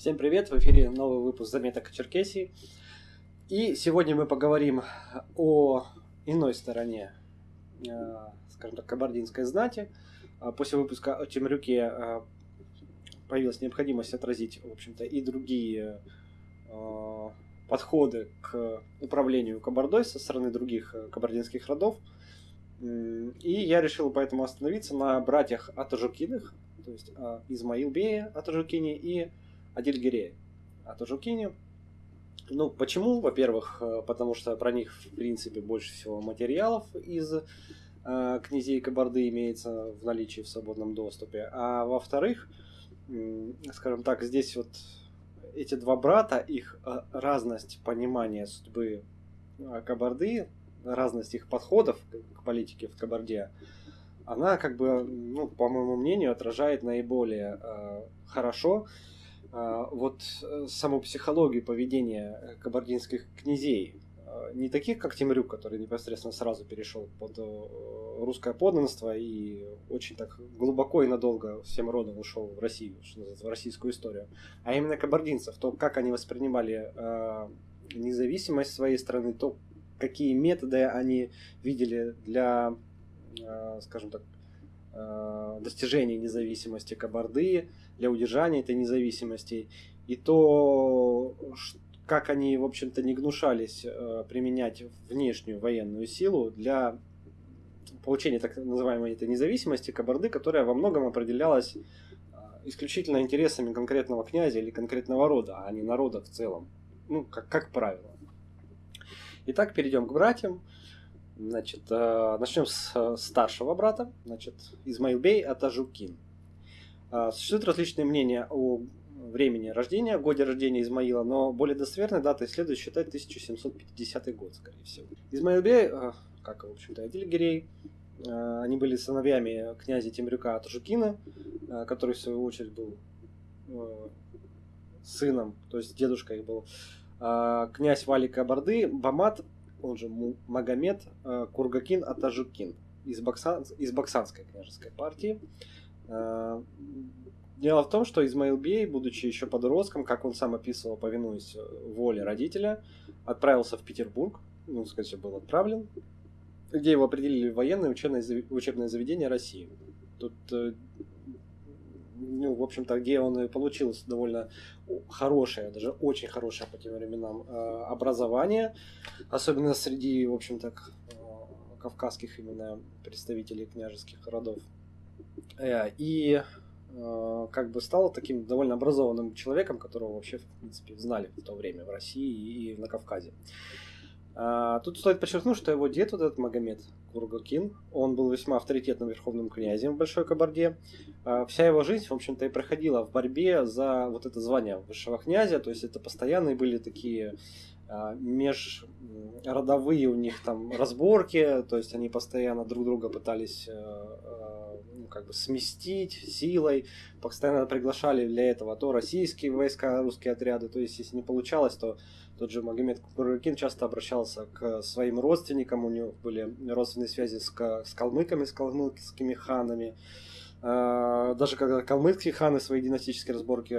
Всем привет! В эфире новый выпуск заметок о Черкесии. И сегодня мы поговорим о иной стороне, э, скажем так, кабардинской знати. А после выпуска о Темрюке э, появилась необходимость отразить, в общем-то, и другие э, подходы к управлению кабардой со стороны других кабардинских родов. И я решил поэтому остановиться на братьях Атажукиных, то есть Измаил Атажукине и Адильгире Атажукине. Ну, почему? Во-первых, э, потому что про них, в принципе, больше всего материалов из э, князей Кабарды имеется в наличии в свободном доступе. А во-вторых, э, скажем так, здесь вот эти два брата, их э, разность понимания судьбы э, Кабарды, разность их подходов к политике в Кабарде, она, как бы, ну, по моему мнению, отражает наиболее э, хорошо а, вот э, саму психологию поведения э, кабардинских князей, а, не таких, как Тимрюк, который непосредственно сразу перешел под э, русское подданство и очень так глубоко и надолго всем родом ушел в Россию, в российскую историю, а именно кабардинцев, то, как они воспринимали независимость своей страны, то, какие методы они видели для, скажем так, достижения независимости Кабарды, для удержания этой независимости, и то, как они, в общем-то, не гнушались э, применять внешнюю военную силу для получения так называемой этой независимости Кабарды, которая во многом определялась э, исключительно интересами конкретного князя или конкретного рода, а не народа в целом. Ну, как, как правило. Итак, перейдем к братьям. Значит, э, начнем с старшего брата, значит, Измаилбей Атажукин. А, существуют различные мнения о времени рождения, годе рождения Измаила, но более достоверной датой следует считать 1750 год, скорее всего. Измаил Бей, а, как, в общем-то, Адильгерей, а, они были сыновьями князя Темрюка Атажукина, который, в свою очередь, был сыном, то есть дедушка их был, князь Валика Барды, Бамат, он же Магомед Кургакин Атажукин из, Баксан, из Баксанской княжеской партии. Э, дело в том, что Измаил Бей, будучи еще подростком, как он сам описывал, повинуясь э, воле родителя, отправился в Петербург, ну, сказать, был отправлен, где его определили в военное учебное, учебное заведение России. Тут, э, ну, в общем-то, где он и получил довольно хорошее, даже очень хорошее по тем временам образование, особенно среди, в общем-то, кавказских именно представителей княжеских родов. Э, и э, как бы стал таким довольно образованным человеком, которого вообще, в принципе, знали в то время в России и на Кавказе. А, тут стоит подчеркнуть, что его дед, вот этот Магомед Кургакин, он был весьма авторитетным верховным князем в Большой Кабарде. А, вся его жизнь, в общем-то, и проходила в борьбе за вот это звание высшего князя, то есть это постоянные были такие а, межродовые у них там разборки, то есть они постоянно друг друга пытались ну, как бы сместить силой, постоянно приглашали для этого то российские войска, русские отряды, то есть если не получалось, то тот же Магомед Кукурыкин часто обращался к своим родственникам, у него были родственные связи с, с калмыками, с калмыцкими ханами, а, даже когда калмыцкие ханы свои династические разборки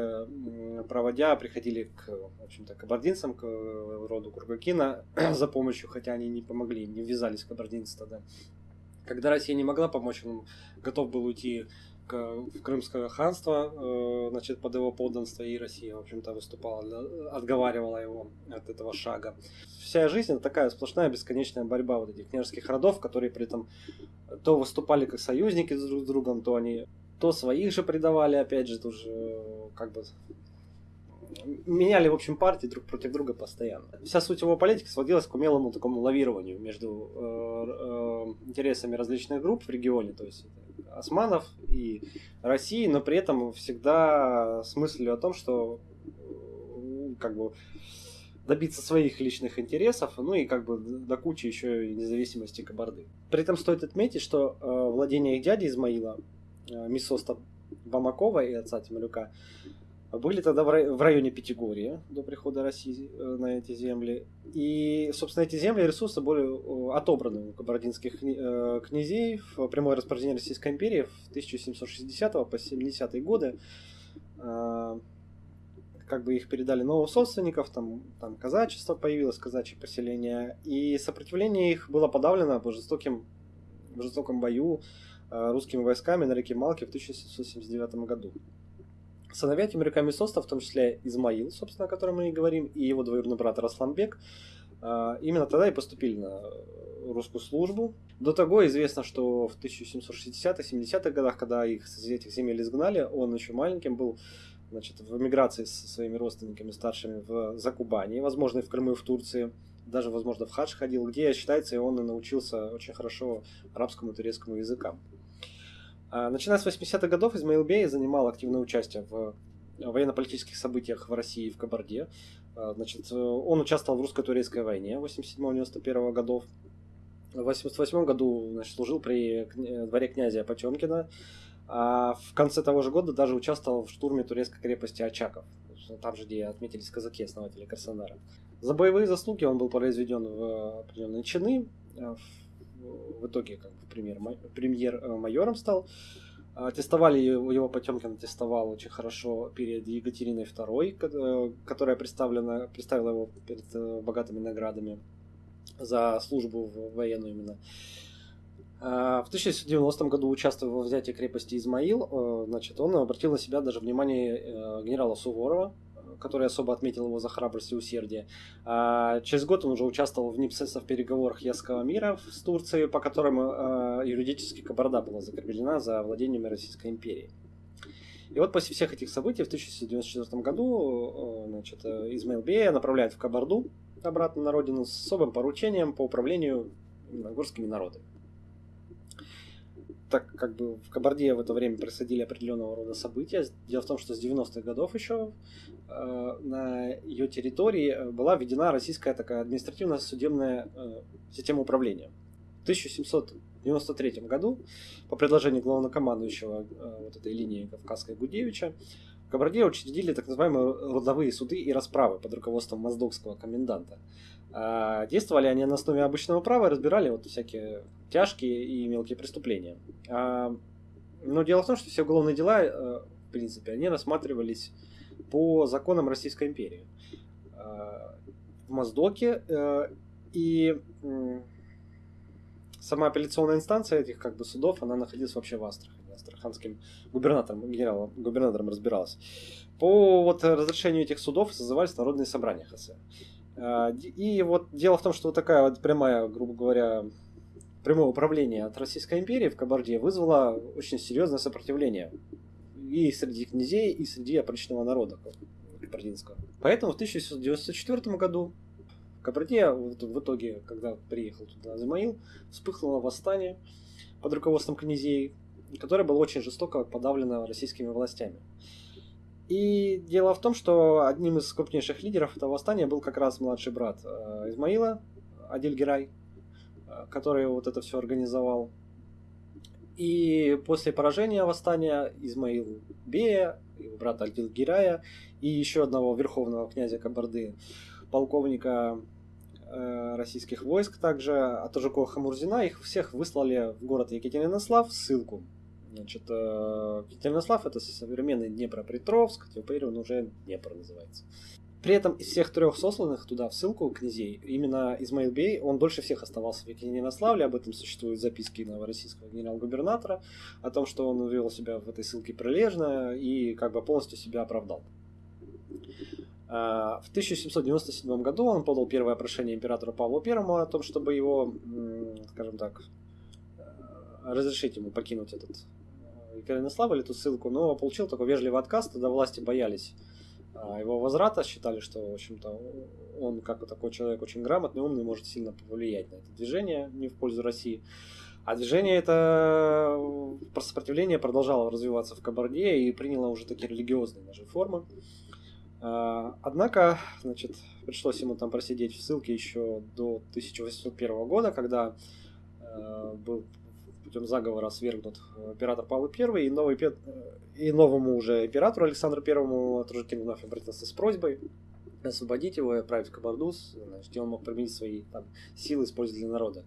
проводя, приходили к, в общем-то, кабардинцам, к роду Кургакина за помощью, хотя они не помогли, не ввязались в кабардинцы тогда. Когда Россия не могла помочь, он готов был уйти в Крымское ханство, э, значит, под его подданство, и Россия, в общем-то, выступала, отговаривала его от этого шага. Вся жизнь это такая сплошная бесконечная борьба вот этих княжеских родов, которые при этом то выступали как союзники друг с другом, то они то своих же предавали, опять же, тоже э, как бы меняли, в общем, партии друг против друга постоянно. Вся суть его политики сводилась к умелому такому лавированию между э, э, интересами различных групп в регионе, то есть османов и России, но при этом всегда с мыслью о том, что как бы добиться своих личных интересов, ну и как бы до кучи еще и независимости Кабарды. При этом стоит отметить, что э, владение их дяди Измаила, э, Мисоста Бамакова и отца Тимолюка, были тогда в районе Пятигорья до прихода России э, на эти земли. И, собственно, эти земли и ресурсы были отобраны у кабардинских э, князей в прямое распоряжение Российской империи в 1760 по 70 годы. А, как бы их передали новым собственников, там, там казачество появилось, казачье поселение, и сопротивление их было подавлено по жестоким, в жестоком бою э, русскими войсками на реке Малке в 1779 году. Сыновья Тимирика Месоста, в том числе Измаил, собственно, о котором мы и говорим, и его двоюродный брат Расламбек, э, именно тогда и поступили на русскую службу. До того известно, что в 1760-70-х годах, когда их с этих земель изгнали, он еще маленьким был значит, в эмиграции со своими родственниками старшими в Закубани, возможно, и в Крыму, и в Турции, даже, возможно, в хадж ходил, где, считается, и он и научился очень хорошо арабскому и турецкому языкам. А, начиная с 80-х годов Измаил Бей занимал активное участие в военно-политических событиях в России и в Кабарде. А, значит, он участвовал в русско-турецкой войне 87-91 годов. В 88 году значит, служил при дворе князя Потемкина, а в конце того же года даже участвовал в штурме турецкой крепости Очаков, там же, где отметились казаки, основатели Краснодара. За боевые заслуги он был произведен в определенные чины, а в итоге как бы премьер, премьер-майором стал. Аттестовали его Потемкин аттестовал очень хорошо перед Екатериной II, которая представлена, представила его перед э, богатыми наградами за службу в военную именно. А, в 1990 году, участвуя во взятии крепости Измаил, э, значит, он обратил на себя даже внимание э, генерала Суворова, который особо отметил его за храбрость и усердие. А через год он уже участвовал в непосредственно в переговорах Ясского мира с Турцией, по которым э, юридически Кабарда была закреплена за владениями Российской империи. И вот после всех этих событий в 1994 году значит, Измаил Бея направляет в Кабарду обратно на родину с особым поручением по управлению горскими народами так как бы в Кабарде в это время происходили определенного рода события. Дело в том, что с 90-х годов еще э, на ее территории э, была введена российская такая административно-судебная э, система управления. В 1793 году по предложению главнокомандующего э, вот этой линии Кавказской Гудевича в Кабарде учредили так называемые родовые суды и расправы под руководством моздокского коменданта. А действовали они на основе обычного права разбирали вот всякие тяжкие и мелкие преступления. А, но дело в том, что все уголовные дела, э, в принципе, они рассматривались по законам Российской империи. А, в Моздоке э, и сама апелляционная инстанция этих как бы судов, она находилась вообще в Астрахани. Астраханским губернатором, генералом, губернатором разбиралась. По вот разрешению этих судов созывались народные собрания ХС. А, и вот дело в том, что вот такая вот прямая, грубо говоря, прямое управление от Российской империи в Кабарде вызвало очень серьезное сопротивление и среди князей, и среди опричного народа кабардинского. Поэтому в 1994 году в Кабарде, в итоге, когда приехал туда Азимаил, вспыхнуло восстание под руководством князей, которое было очень жестоко подавлено российскими властями. И дело в том, что одним из крупнейших лидеров этого восстания был как раз младший брат э, Измаила, Адиль Герай, э, который вот это все организовал. И после поражения восстания Измаил Бея, его брата Адиль Герая и еще одного верховного князя Кабарды, полковника э, российских войск, также Атажукова Хамурзина, их всех выслали в город Екатеринослав ссылку Значит, Екатеринослав это современный Днепропетровск, теперь он уже Днепр называется. При этом из всех трех сосланных туда в ссылку князей, именно Измаил Бей, он дольше всех оставался в Екатеринославле, об этом существуют записки новороссийского генерал-губернатора, о том, что он вел себя в этой ссылке прилежно и как бы полностью себя оправдал. А, в 1797 году он подал первое прошение императора Павла I о том, чтобы его, скажем так, э, разрешить ему покинуть этот Екатеринослав или эту ссылку, но получил такой вежливый отказ, тогда власти боялись а, его возврата, считали, что, в общем-то, он, как такой человек, очень грамотный, умный, может сильно повлиять на это движение, не в пользу России. А движение это про сопротивление продолжало развиваться в Кабарде и приняло уже такие религиозные даже формы. А, однако, значит, пришлось ему там просидеть в ссылке еще до 1801 года, когда а, был путем заговора свергнут э, император Павел I, и, новый, э, и новому уже императору Александру I Тружикин вновь обратился с просьбой освободить его и отправить в Кабардус, где он мог применить свои там, силы, использовать для народа.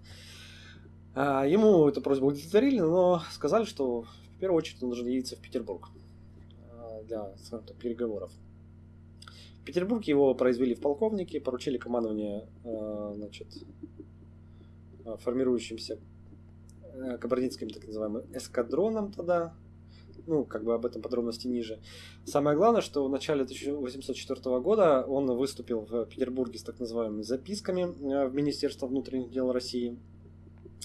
А, ему эту просьбу удовлетворили, но сказали, что в первую очередь он должен явиться в Петербург а, для так, переговоров. В Петербурге его произвели в полковнике, поручили командование значит, формирующимся кабардинским так называемым эскадроном тогда, ну, как бы об этом подробности ниже. Самое главное, что в начале 1804 года он выступил в Петербурге с так называемыми записками э, в Министерство внутренних дел России.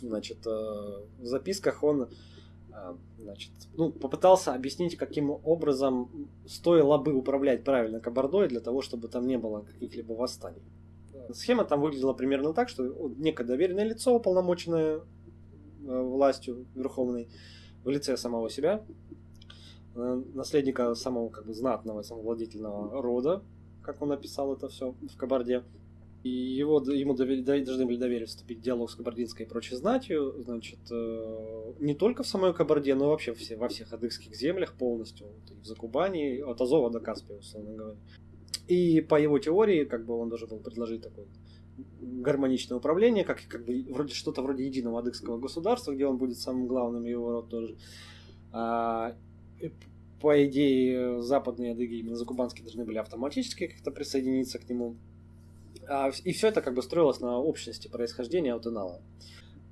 Значит, э, в записках он э, значит, ну, попытался объяснить, каким образом стоило бы управлять правильно Кабардой для того, чтобы там не было каких-либо восстаний. Схема там выглядела примерно так, что некое доверенное лицо, уполномоченное властью верховной, в лице самого себя, Э, наследника самого как бы знатного, самовладительного рода, как он написал это все в Кабарде. И его, ему довели, должны были доверить вступить в диалог с кабардинской и прочей знатью, значит, э, не только в самой Кабарде, но вообще все, во всех адыгских землях полностью, вот, и в Закубани, от Азова до Каспия, условно говоря. И по его теории, как бы он должен был предложить такое гармоничное управление, как, как бы вроде что-то вроде единого адыгского государства, где он будет самым главным, его род тоже. А, по идее, западные адыги, именно закубанские, должны были автоматически как-то присоединиться к нему. А, и все это как бы строилось на общности происхождения Аутенала.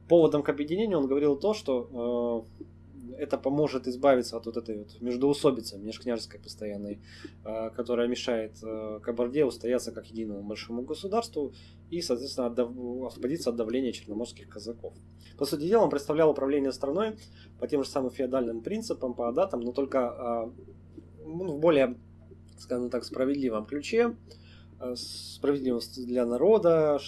Поводом к объединению он говорил то, что э, это поможет избавиться от вот этой вот междоусобицы межкняжеской постоянной, э, которая мешает э, Кабарде устояться как единому большому государству и, соответственно, освободиться от давления черноморских казаков. По сути дела, он представлял управление страной по тем же самым феодальным принципам, по датам, но только э, ну, в более, скажем так, справедливом ключе, справедливость для народа,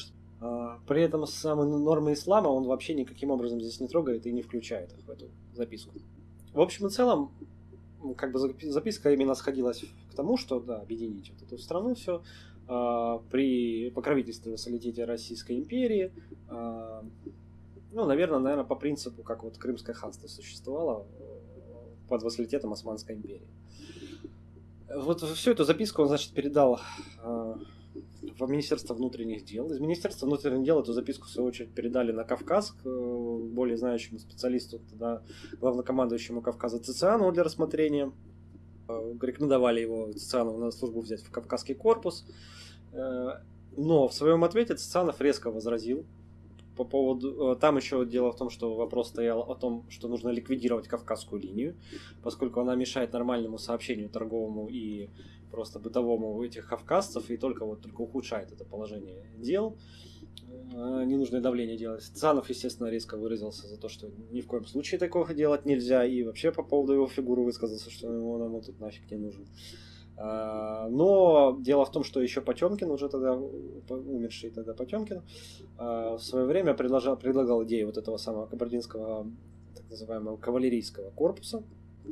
при этом самые нормы ислама он вообще никаким образом здесь не трогает и не включает их в эту записку. В общем и целом, как бы записка именно сходилась к тому, что да, объединить вот эту страну все э, при покровительстве вассалитете Российской империи. Э, ну, наверное, наверное, по принципу, как вот Крымское ханство существовало э, под вассалитетом Османской империи. Вот всю эту записку он, значит, передал э, в Министерство внутренних дел. Из Министерства внутренних дел эту записку, в свою очередь, передали на Кавказ к э, более знающему специалисту, тогда главнокомандующему Кавказа Цицианову для рассмотрения. Э, рекомендовали его Цицианову на службу взять в Кавказский корпус. Э, но в своем ответе Цицианов резко возразил по поводу... Там еще дело в том, что вопрос стоял о том, что нужно ликвидировать Кавказскую линию, поскольку она мешает нормальному сообщению торговому и просто бытовому у этих кавказцев и только вот только ухудшает это положение дел. Э, ненужное давление делать. Цанов, естественно, резко выразился за то, что ни в коем случае такого делать нельзя, и вообще по поводу его фигуры высказался, что ему нам тут нафиг не нужен. Э, но дело в том, что еще Потемкин, уже тогда умерший тогда Потемкин, э, в свое время предложил, предлагал идею вот этого самого кабардинского так называемого кавалерийского корпуса,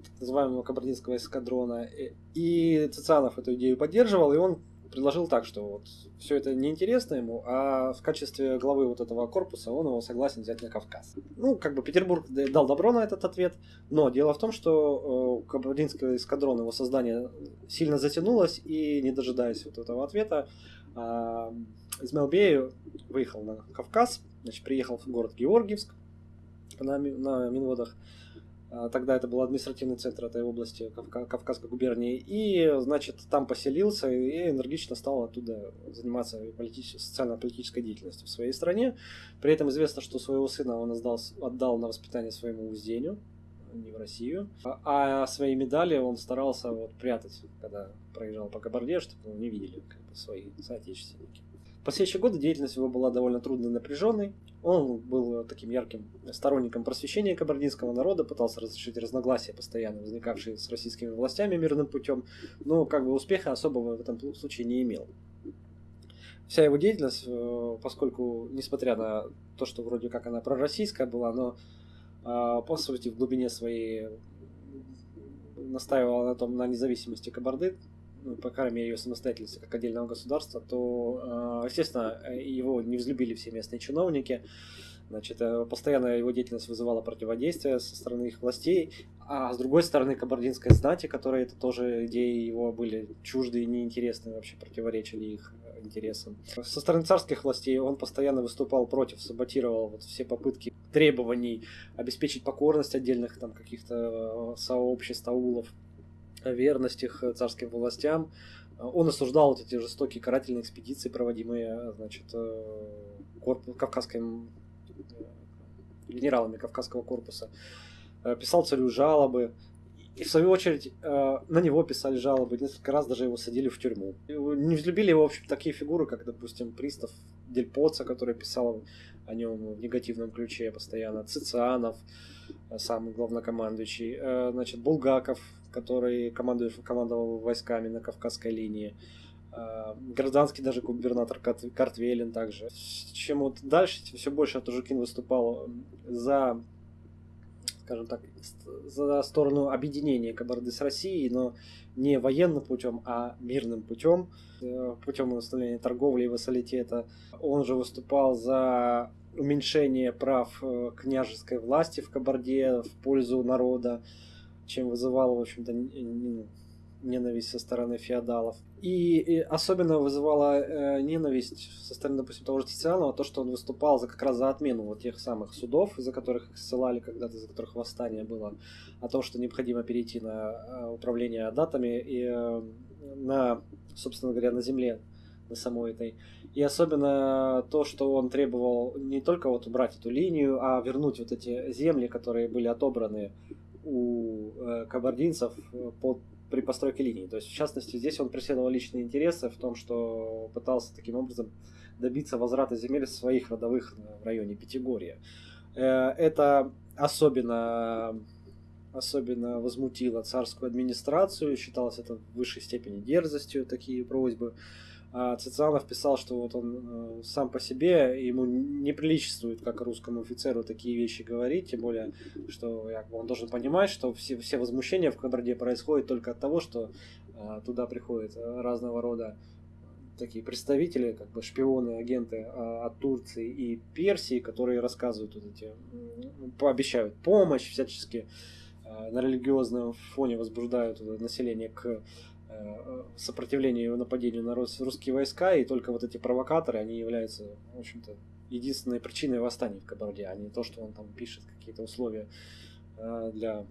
так называемого кабардинского эскадрона. И Цицианов эту идею поддерживал, и он предложил так, что вот все это неинтересно ему, а в качестве главы вот этого корпуса он его согласен взять на Кавказ. Ну, как бы Петербург дал добро на этот ответ, но дело в том, что э, Кабардинский эскадрон, его создание сильно затянулось, и не дожидаясь вот этого ответа, э, Измаил Бей выехал на Кавказ, значит, приехал в город Георгиевск на, на Минводах, а, тогда это был административный центр этой области Кавказской губернии. И, значит, там поселился и энергично стал оттуда заниматься политической, социально-политической деятельностью в своей стране. При этом известно, что своего сына он отдал, отдал на воспитание своему уздению, не в Россию. А, а свои медали он старался вот прятать, когда проезжал по Кабарде, чтобы его не видели как бы, свои соотечественники последующие годы деятельность его была довольно трудной и напряженной. Он был таким ярким сторонником просвещения кабардинского народа, пытался разрешить разногласия, постоянно возникавшие с российскими властями мирным путем, но как бы успеха особого в этом случае не имел. Вся его деятельность, э, поскольку, несмотря на то, что вроде как она пророссийская была, но э, по сути в глубине своей настаивала на том, на независимости Кабарды, ну, по крайней мере, ее самостоятельности как отдельного государства, то, а, естественно, его не взлюбили все местные чиновники. Значит, э, постоянно его деятельность вызывала противодействие со стороны их властей, а с другой стороны кабардинской знати, которые это тоже идеи его были чужды и неинтересны, вообще противоречили их интересам. Со стороны царских властей он постоянно выступал против, саботировал вот все попытки требований обеспечить покорность отдельных там каких-то э, сообществ, аулов, верность их царским властям, Он осуждал вот эти жестокие карательные экспедиции, проводимые, значит, корпус, Кавказским генералами Кавказского корпуса. Писал царю жалобы, и в свою очередь э, на него писали жалобы, несколько раз даже его садили в тюрьму. Не взлюбили его, в общем, такие фигуры, как, допустим, Пристав Дельпоца, который писал о нем в негативном ключе постоянно, Цицианов, э, самый главнокомандующий, э, значит, Булгаков, который командовал войсками на Кавказской линии, гражданский даже губернатор Картвелин также. Чем вот дальше все больше Тужукин выступал за скажем так, за сторону объединения Кабарды с Россией, но не военным путем, а мирным путем, э, путем восстановления торговли и вассалитета. Он же выступал за уменьшение прав э, княжеской власти в Кабарде в пользу народа, чем вызывал, в общем-то, ненависть со стороны феодалов. И, и особенно вызывала э, ненависть со стороны, допустим, того же Тицианова, то, что он выступал за как раз за отмену вот тех самых судов, из-за которых их ссылали когда-то, из-за которых восстание было, о том, что необходимо перейти на э, управление датами и э, на, собственно говоря, на земле на самой этой. И особенно то, что он требовал не только вот убрать эту линию, а вернуть вот эти земли, которые были отобраны у э, кабардинцев под при постройке линии. То есть, в частности, здесь он преследовал личные интересы в том, что пытался таким образом добиться возврата земель своих родовых в районе Пятигорья. Э, это особенно, особенно возмутило царскую администрацию, считалось это в высшей степени дерзостью, такие просьбы. Цицианов писал, что вот он э, сам по себе, ему не приличествует как русскому офицеру такие вещи говорить, тем более, что он должен понимать, что все, все возмущения в Кабарде происходят только от того, что э, туда приходят разного рода такие представители, как бы шпионы, агенты э, от Турции и Персии, которые рассказывают вот эти, пообещают помощь всячески на религиозном фоне возбуждают население к Э, сопротивлению и нападению на русские войска, и только вот эти провокаторы, они являются, в общем-то, единственной причиной восстания в Кабарде, а не то, что он там пишет какие-то условия э, для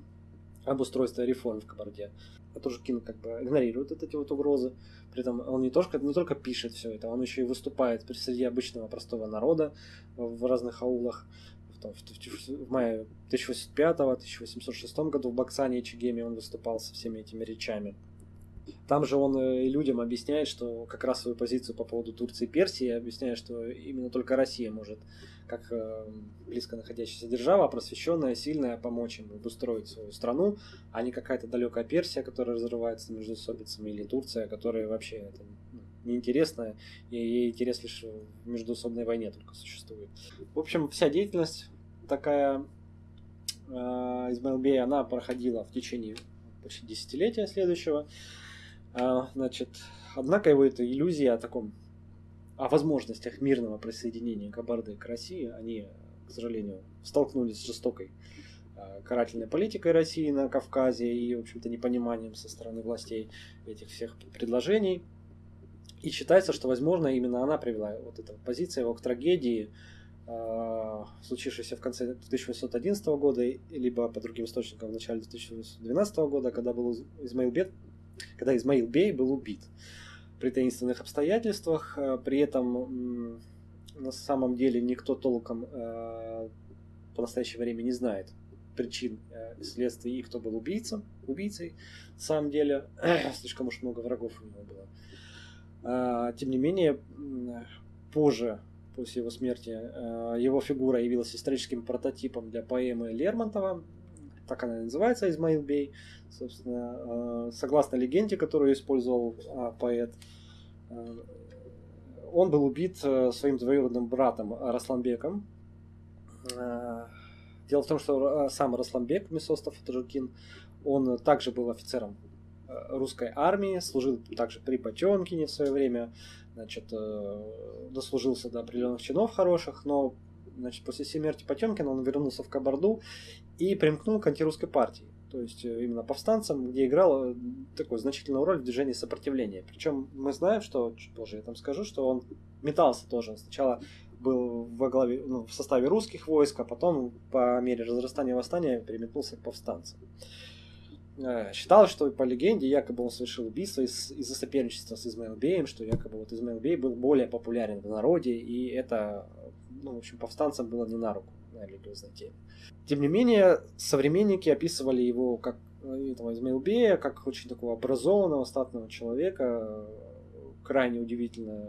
обустройства реформ в Кабарде. А тоже Кин как бы игнорирует вот эти вот угрозы. При этом он не только, не только пишет все это, он еще и выступает среди обычного простого народа в разных аулах. В, в, в мае 1805-1806 году в Баксане и Чегеме он выступал со всеми этими речами. Там же он э, и людям объясняет, что как раз свою позицию по поводу Турции и Персии, объясняет, что именно только Россия может, как э, близко находящаяся держава, просвещенная, сильная, помочь им обустроить свою страну, а не какая-то далекая Персия, которая разрывается между собицами, или Турция, которая вообще это ну, неинтересная, и ей интерес лишь в междуусобной войне только существует. В общем, вся деятельность такая э, Измаил Бей, она проходила в течение почти десятилетия следующего. А, значит, однако его эта иллюзия о таком, о возможностях мирного присоединения Кабарды к России, они, к сожалению, столкнулись с жестокой а, карательной политикой России на Кавказе и, в общем-то, непониманием со стороны властей этих всех предложений. И считается, что, возможно, именно она привела, вот эта позиция его к трагедии, а, случившейся в конце 1811 года, либо по другим источникам в начале 2012 года, когда был Измаил Бет когда Измаил Бей был убит при таинственных обстоятельствах. Э, при этом на самом деле никто толком э, по настоящее время не знает причин э, следствий и кто был убийцем, убийцей. На самом деле слишком уж много врагов у него было. А, тем не менее, позже, после его смерти, его фигура явилась историческим прототипом для поэмы Лермонтова так она и называется, Измаил Бей. Собственно, э, согласно легенде, которую использовал а, поэт, э, он был убит э, своим двоюродным братом Расланбеком. Дело в том, что сам Расланбек Месостов Таджукин, он также был офицером русской армии, служил также при Потемкине в свое время, значит, дослужился до определенных чинов хороших, но значит, после смерти Потемкина он вернулся в Кабарду и примкнул к антирусской партии. То есть э, именно повстанцам, где играл э, такую значительную роль в движении сопротивления. Причем мы знаем, что, чуть позже я там скажу, что он метался тоже. Сначала был во главе, ну, в составе русских войск, а потом по мере разрастания восстания переметнулся к повстанцам. Э, считалось, что по легенде якобы он совершил убийство из- из-за соперничества с Измаил Беем, что якобы вот Измаил Бей был более популярен в народе, и это, ну, в общем, повстанцам было не на руку на религиозной теме. Тем не менее, современники описывали его как э, этого Измаил Бея, как очень такого образованного, статного человека, э, крайне удивительно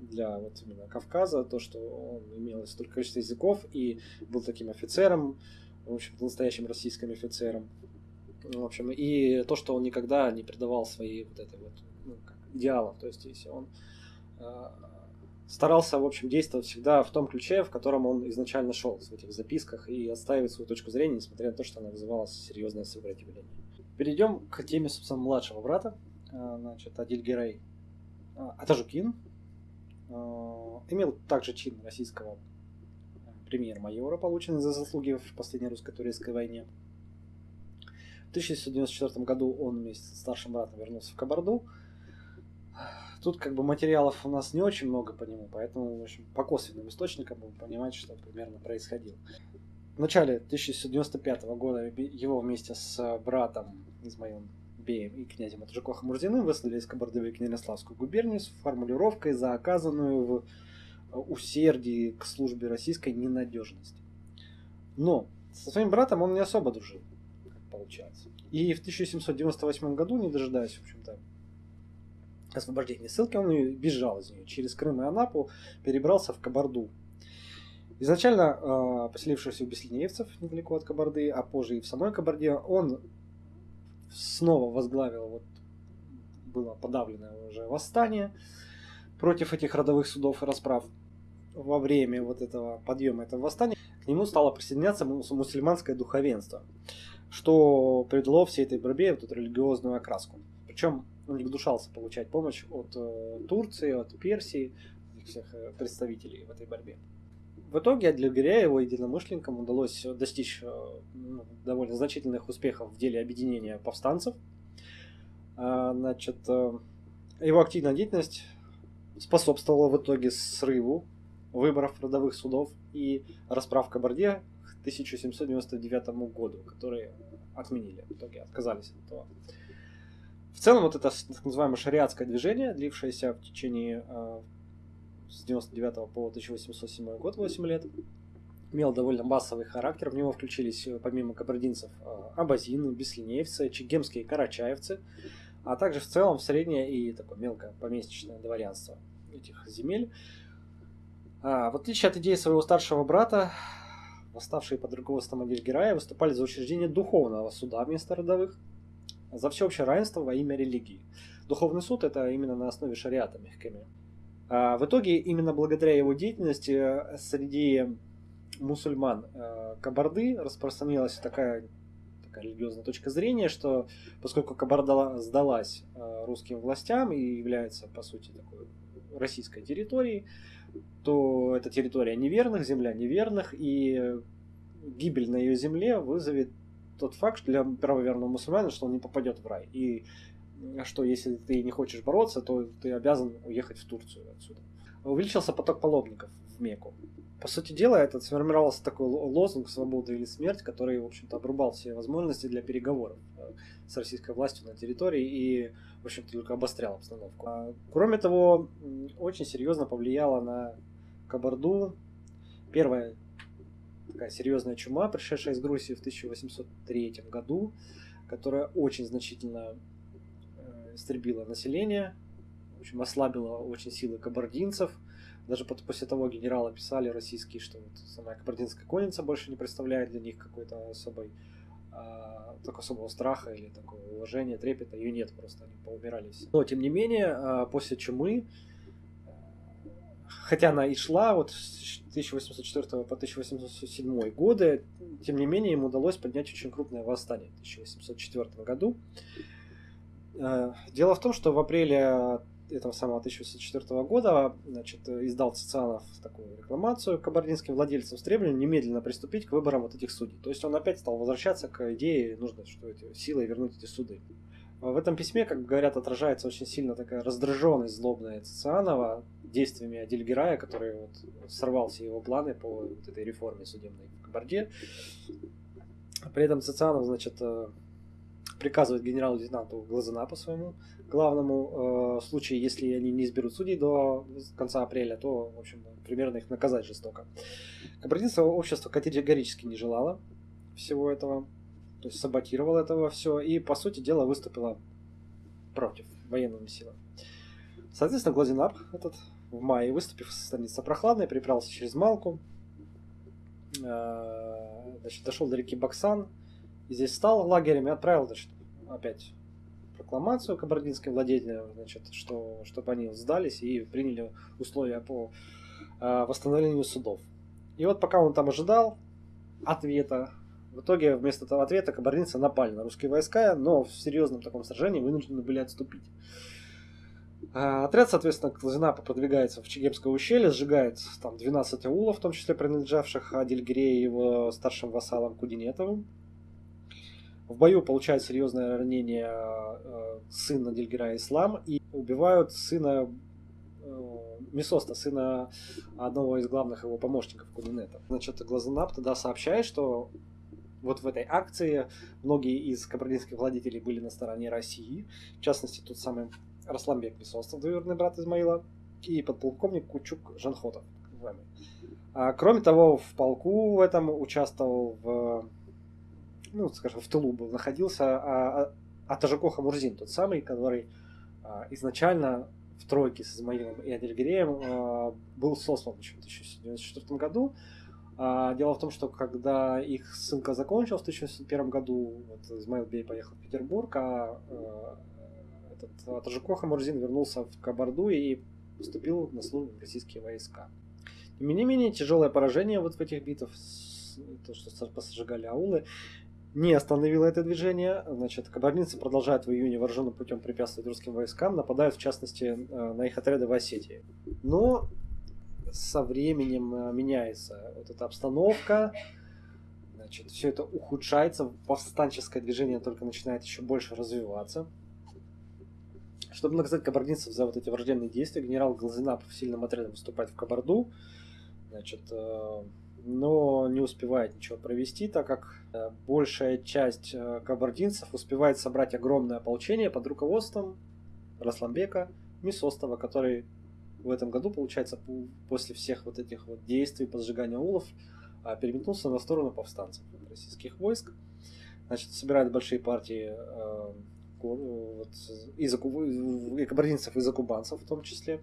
для вот именно Кавказа, то, что он имел столько количество языков и был таким офицером, в общем настоящим российским офицером. В общем, и то, что он никогда не предавал свои вот этой вот ну, идеалов. То есть, если он э, старался, в общем, действовать всегда в том ключе, в котором он изначально шел в этих записках и отстаивать свою точку зрения, несмотря на то, что она вызывала серьезное сопротивление. Перейдем к теме, собственно, младшего брата, э, значит, Адиль Герей. Э, Атажукин э, имел также чин российского премьер-майора, полученный за заслуги в последней русско-турецкой войне. В 1994 году он вместе с старшим братом вернулся в Кабарду. Тут как бы материалов у нас не очень много по нему, поэтому, в общем, по косвенным источникам будем понимать, что примерно происходило. В начале 1995 года его вместе с братом Измаилом Беем и князем Атажуко Хамурзиным выслали из Кабарды в Екатеринославскую губернию с формулировкой за оказанную в усердии к службе российской ненадежности. Но со своим братом он не особо дружил, получается. И в 1798 году, не дожидаясь, в общем-то, освобождения ссылки, он бежал из нее через Крым и Анапу, перебрался в Кабарду. Изначально э, поселившийся у беслинеевцев недалеко от Кабарды, а позже и в самой Кабарде, он снова возглавил, вот было подавленное уже восстание против этих родовых судов и расправ во время вот этого подъема этого восстания к нему стало присоединяться мусульманское духовенство, что придало всей этой борьбе вот эту религиозную окраску. Причем он не гнушался получать помощь от э, Турции, от Персии, всех э, представителей в этой борьбе. В итоге для Гиря его единомышленникам удалось достичь э, ну, довольно значительных успехов в деле объединения повстанцев. А, значит, э, его активная деятельность способствовала в итоге срыву выборов родовых судов и расправ Кабарде 1799 году, которые отменили, в итоге отказались от этого. В целом, вот это так называемое шариатское движение, длившееся в течение э, с 99 по 1807 год, 8 лет, имел довольно массовый характер. В него включились, помимо кабардинцев, э, абазины, беслинеевцы, чегемские карачаевцы, а также в целом среднее и такое мелкое поместечное дворянство этих земель. А, в отличие от идеи своего старшего брата, восставшие под руководством Адильгерая выступали за учреждение духовного суда вместо родовых, за всеобщее равенство во имя религии. Духовный суд это именно на основе шариата мягкими. А, в итоге именно благодаря его деятельности э, среди мусульман э, Кабарды распространилась такая, такая религиозная точка зрения, что поскольку Кабарда сдалась э, русским властям и является по сути такой российской территорией, то это территория неверных, земля неверных, и гибель на ее земле вызовет тот факт для правоверного мусульманина, что он не попадет в рай. И что если ты не хочешь бороться, то ты обязан уехать в Турцию отсюда. Увеличился поток паломников в Мекку. По сути дела, это сформировался такой лозунг «Свобода или смерть», который, в общем-то, обрубал все возможности для переговоров э, с российской властью на территории и, в общем-то, только обострял обстановку. А, кроме того, очень серьезно повлияло на Кабарду первая такая серьезная чума, пришедшая из Грузии в 1803 году, которая очень значительно э, истребила население, в общем, ослабила очень силы кабардинцев. Даже после того генерала писали российские, что вот самая кабардинская конница больше не представляет для них какой-то особой а, так особого страха или такого уважения, трепета, ее нет просто, они поумирали. Но, тем не менее, а, после чумы, хотя она и шла вот с 1804 по 1807 годы, тем не менее, им удалось поднять очень крупное восстание в 1804 году. А, дело в том, что в апреле этого самого 1804 года значит, издал Цицианов такую рекламацию кабардинским владельцам с требованием немедленно приступить к выборам вот этих судей. То есть он опять стал возвращаться к идее, нужно что эти силой вернуть эти суды. В этом письме, как говорят, отражается очень сильно такая раздраженность злобная Цицианова действиями Адильгерая, который вот сорвал все его планы по вот этой реформе судебной в Кабарде. При этом Цицианов, значит, э, приказывает генерал-лейтенанту Глазанапу своему главному, э, в случае, если они не изберут судей до конца апреля, то, в общем, примерно их наказать жестоко. Кабардинское общество категорически не желало всего этого, то есть саботировало этого все, и, по сути дела, выступило против военными силами. Соответственно, Глазинап этот в мае, выступив в станице Прохладной, переправился через Малку, э, дошел до реки Баксан, здесь стал лагерем и отправил значит, опять прокламацию кабардинским владетелям, значит, что, чтобы они сдались и приняли условия по э, восстановлению судов. И вот пока он там ожидал ответа, в итоге вместо этого ответа кабардинцы напали на русские войска, но в серьезном таком сражении вынуждены были отступить. А, отряд, соответственно, Клазинапа продвигается в Чегемское ущелье, сжигает там 12 аулов, в том числе принадлежавших Адильгире и его старшим вассалам Кудинетовым. В бою получает серьезное ранение э, сын Адильгира Ислам и убивают сына э, Месоста, сына одного из главных его помощников Кудинета. Значит, Глазанап тогда сообщает, что вот в этой акции многие из кабардинских владетелей были на стороне России, в частности, тот самый Расламбек Месостов, двоюродный брат Измаила, и подполковник Кучук Жанхотов. А, кроме того, в полку в этом участвовал в, ну, скажем, в тылу был, находился а, а, Атажако Хамурзин, тот самый, который а, изначально в тройке с Измаилом и Адельгиреем а, был сослан еще в 1994 году. А, дело в том, что когда их ссылка закончилась в 1901 году, вот Измаил Бей поехал в Петербург, а, а этот Тажико Хамурзин вернулся в Кабарду и поступил на службу в российские войска. Тем не менее, тяжелое поражение вот в этих битвах, то, что посажигали аулы, не остановило это движение. Значит, кабардинцы продолжают в июне вооруженным путем препятствовать русским войскам, нападают в частности э, на их отряды в Осетии. Но со временем э, меняется вот эта обстановка, значит, все это ухудшается, повстанческое движение только начинает еще больше развиваться. Чтобы наказать кабардинцев за вот эти враждебные действия, генерал Глазинапов сильным отрядом выступает в Кабарду, значит, э, но не успевает ничего провести, так как э, большая часть э, кабардинцев успевает собрать огромное ополчение под руководством Расламбека Мисостова, который в этом году, получается, после всех вот этих вот действий по сжиганию улов, переметнулся на сторону повстанцев российских войск. Значит, собирает большие партии вот, из и кабардинцев, и закубанцев в том числе,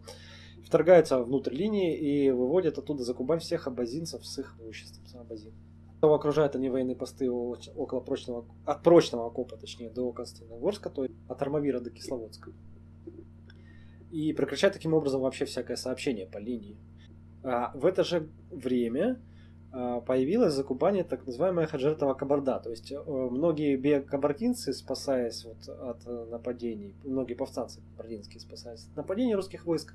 вторгается внутрь линии и выводит оттуда за Кубань всех абазинцев с их имуществом. Абазин. Окружают они военные посты около прочного, от прочного окопа, точнее, до Константиногорска, то есть от Армавира до Кисловодска. И прекращают таким образом вообще всякое сообщение по линии. А в это же время а, появилась за Кубани так называемая Хаджертова Кабарда. То есть э, многие кабардинцы, спасаясь вот от э, нападений, многие повстанцы кабардинские, спасаясь от нападений русских войск,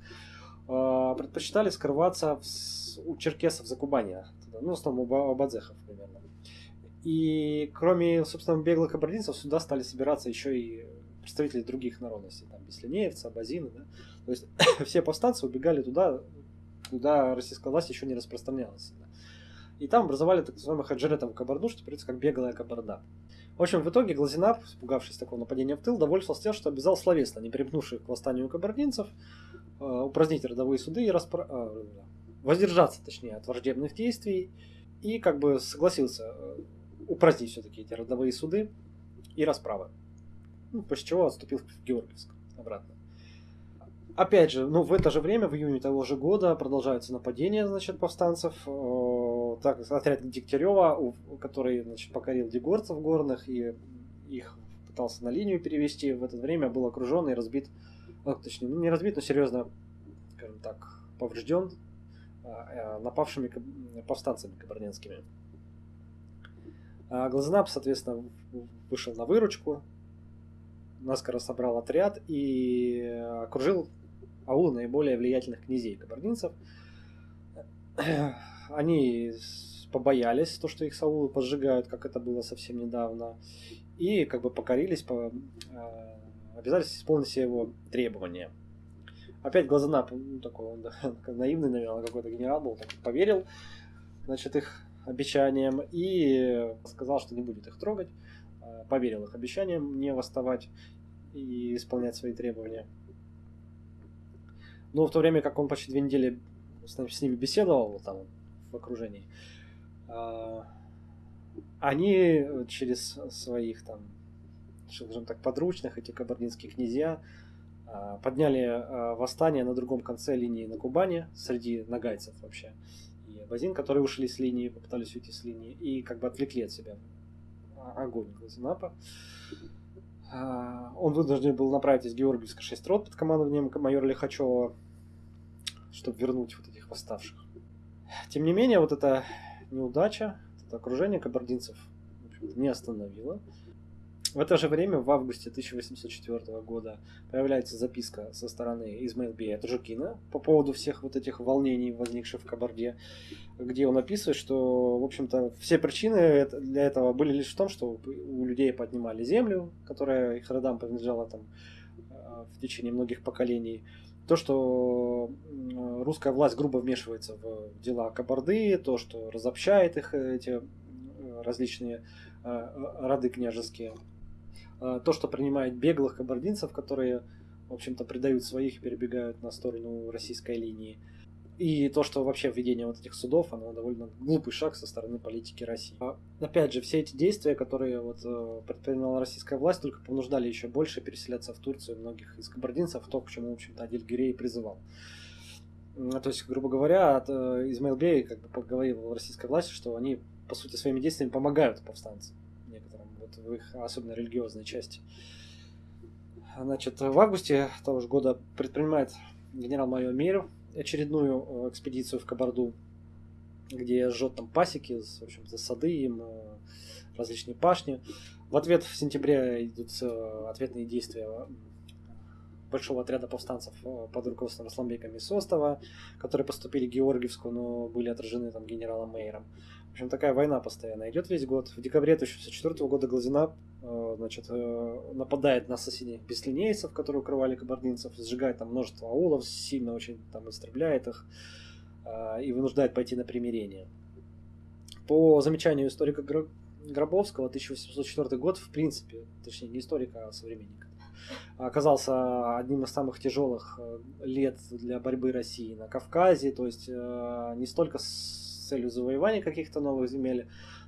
предпочитали скрываться в, у черкесов за Кубани, ну, в основном у абадзехов примерно. И кроме, собственно, беглых кабардинцев, сюда стали собираться еще и представители других народностей, там, беслинеевцы, абазины, да. То есть все повстанцы убегали туда, куда российская власть еще не распространялась. Да. И там образовали так называемый хаджиретов кабарду, что переводится как беглая кабарда. В общем, в итоге Глазинап, испугавшись такого нападения в тыл, довольствовался тем, что обязал словесно, не примкнувших к восстанию кабардинцев, э, упразднить родовые суды и распро... э, воздержаться, точнее, от враждебных действий, и как бы согласился э, упразднить все-таки эти родовые суды и расправы. Ну, после чего отступил в Георгиевск обратно. Опять же, ну, в это же время, в июне того же года, продолжаются нападения, значит, повстанцев. Так, отряд Дегтярева, который, значит, покорил дегорцев горных и их пытался на линию перевести, в это время был окружен и разбит, ну, точнее, не разбит, но серьезно, скажем так, поврежден а, а, напавшими повстанцами кабардинскими. А Глазнап, соответственно, вышел на выручку, наскоро собрал отряд и окружил аулы наиболее влиятельных князей кабардинцев. Они побоялись, то, что их саулы поджигают, как это было совсем недавно, и как бы покорились, по, э, обязались исполнить все его требования. Опять Глазанап, ну, такой он наивный, наверное, какой-то генерал был, так, поверил, значит, их обещаниям и сказал, что не будет их трогать. Э, поверил их обещаниям не восставать и исполнять свои требования. Но в то время как он почти две недели с ними беседовал там в окружении, э, они через своих там, скажем так, подручных, эти кабардинские князья, э, подняли восстание на другом конце линии на Кубани, среди нагайцев вообще базин, которые ушли с линии, попытались уйти с линии и как бы отвлекли от себя огонь Глазенапа. А, он вынужден был направить из Георгиевска 6 рот под командованием майора Лихачева, чтобы вернуть вот этих восставших. Тем не менее, вот эта неудача, это окружение кабардинцев не остановило. В это же время, в августе 1804 года, появляется записка со стороны Измаилбея Таджукина по поводу всех вот этих волнений, возникших в Кабарде, где он описывает, что, в общем-то, все причины для этого были лишь в том, что у людей поднимали землю, которая их родам принадлежала там э, в течение многих поколений, то, что русская власть грубо вмешивается в дела Кабарды, то, что разобщает их эти э, различные э, роды княжеские. А, то, что принимает беглых кабардинцев, которые, в общем-то, предают своих и перебегают на сторону российской линии. И то, что вообще введение вот этих судов, оно довольно глупый шаг со стороны политики России. А, опять же, все эти действия, которые вот э, предпринимала российская власть, только понуждали еще больше переселяться в Турцию многих из кабардинцев, то, к чему, в общем-то, Адиль Гирей призывал. То есть, грубо говоря, э, Измаил Бей как бы поговорил российской власти, что они, по сути, своими действиями помогают повстанцам в их особенно религиозной части. Значит, в августе того же года предпринимает генерал-майор Мейер очередную э, экспедицию в Кабарду, где жжет там пасеки, в общем-то, сады им, э, различные пашни. В ответ в сентябре идут э, ответные действия большого отряда повстанцев под руководством Асламбека Мисостова, которые поступили в Георгиевску, но были отражены там генералом Мейером общем, такая война постоянно идет весь год. В декабре 1904 года Глазина э, значит, э, нападает на соседних беслинейцев, которые укрывали кабардинцев, сжигает там множество аулов, сильно очень там истребляет их э, и вынуждает пойти на примирение. По замечанию историка Гробовского, 1804 год, в принципе, точнее не историка, а современника, оказался одним из самых тяжелых лет для борьбы России на Кавказе, то есть не столько с целью завоевания каких-то новых земель,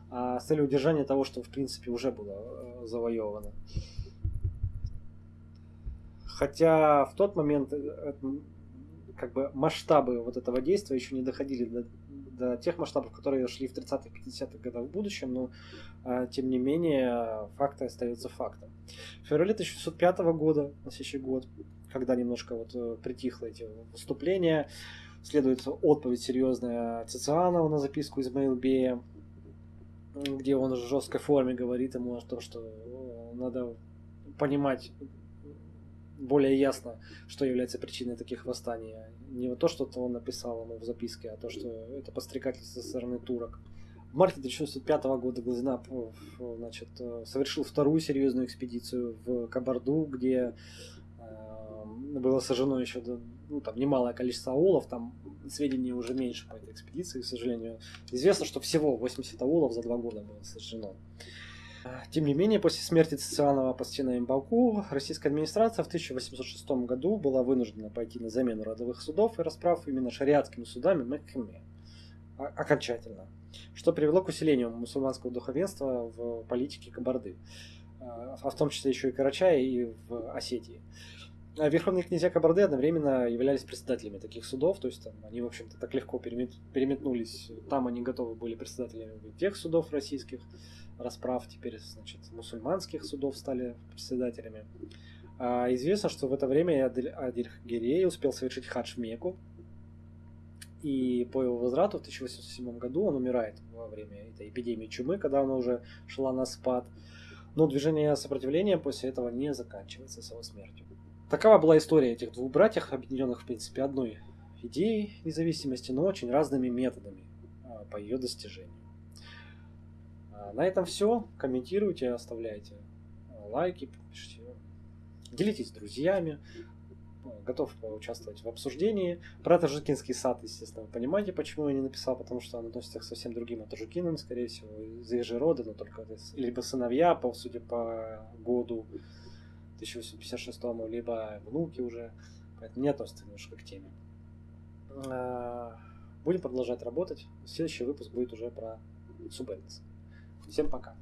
а с целью удержания того, что в принципе уже было э, завоевано. Хотя в тот момент э, как бы масштабы вот этого действия еще не доходили до, до тех масштабов, которые шли в 30-х, 50-х годах в будущем, но а, тем не менее факты остаются фактом. В феврале 1905 года, на следующий год, когда немножко вот э, притихло эти выступления, Следует отповедь серьезная Цицианова на записку из Мейлбея, где он в жесткой форме говорит ему о том, что надо понимать более ясно, что является причиной таких восстаний. Не то, что он написал ему в записке, а то, что это подстрекательство со стороны турок. В марте 1905 года Глазина значит, совершил вторую серьезную экспедицию в Кабарду, где э, было сожжено еще ну, там немалое количество аулов, там сведений уже меньше по этой экспедиции, к сожалению. Известно, что всего 80 аулов за два года было сожжено. Тем не менее, после смерти Цицианова Пастина Имбалку, российская администрация в 1806 году была вынуждена пойти на замену родовых судов и расправ именно шариатскими судами Мекхеме окончательно, что привело к усилению мусульманского духовенства в политике Кабарды, а в том числе еще и Карачая и в Осетии. А верховные князья Кабарды одновременно являлись председателями таких судов, то есть там, они, в общем-то, так легко перемет, переметнулись. Там они готовы были председателями тех судов российских расправ, теперь, значит, мусульманских судов стали председателями. А известно, что в это время Адиль Гирей успел совершить хадж в Мекку, и по его возврату в 1807 году он умирает во время этой эпидемии чумы, когда она уже шла на спад. Но движение сопротивления после этого не заканчивается с его смертью. Такова была история этих двух братьев, объединенных, в принципе, одной идеей независимости, но очень разными методами а, по ее достижению. А, на этом все. Комментируйте, оставляйте а, лайки, пишите, делитесь с друзьями. готов участвовать в обсуждении. Про Тажикинский сад, естественно, вы понимаете, почему я не написал, потому что он относится к совсем другим Тажикинам, скорее всего, из же рода, но только либо сыновья, по, судя по году 1856, либо внуки уже, поэтому не относится немножко к теме. А, будем продолжать работать. Следующий выпуск будет уже про Субэнс. Всем пока.